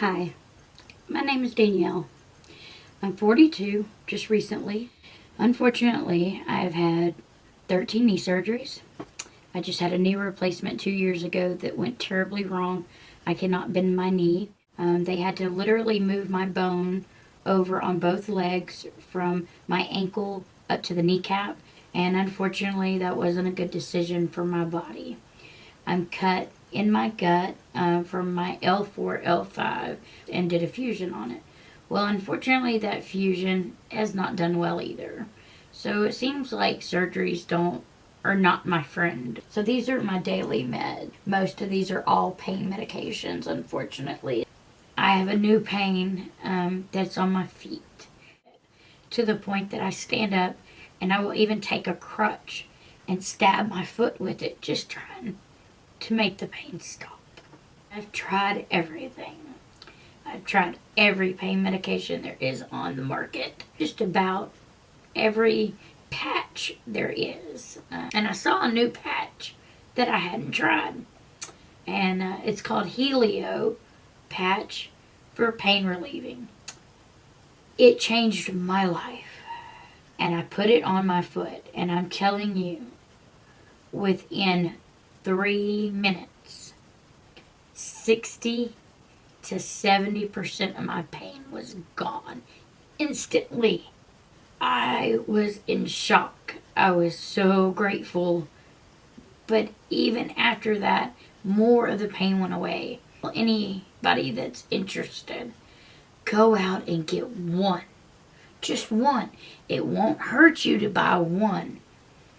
Hi, my name is Danielle. I'm 42, just recently. Unfortunately, I've had 13 knee surgeries. I just had a knee replacement two years ago that went terribly wrong. I cannot bend my knee. Um, they had to literally move my bone over on both legs from my ankle up to the kneecap and unfortunately that wasn't a good decision for my body. I'm cut in my gut uh, from my L4, L5 and did a fusion on it. Well, unfortunately that fusion has not done well either. So it seems like surgeries don't are not my friend. So these are my daily meds. Most of these are all pain medications, unfortunately. I have a new pain um, that's on my feet to the point that I stand up and I will even take a crutch and stab my foot with it just trying to make the pain stop. I've tried everything. I've tried every pain medication there is on the market. Just about every patch there is. Uh, and I saw a new patch that I hadn't tried. And uh, it's called Helio patch for pain relieving. It changed my life and I put it on my foot and I'm telling you within three minutes 60 to 70% of my pain was gone instantly. I was in shock. I was so grateful. But even after that, more of the pain went away. Anybody that's interested, go out and get one. Just one. It won't hurt you to buy one.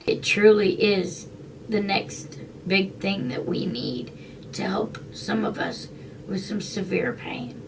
It truly is the next big thing that we need to help some of us with some severe pain.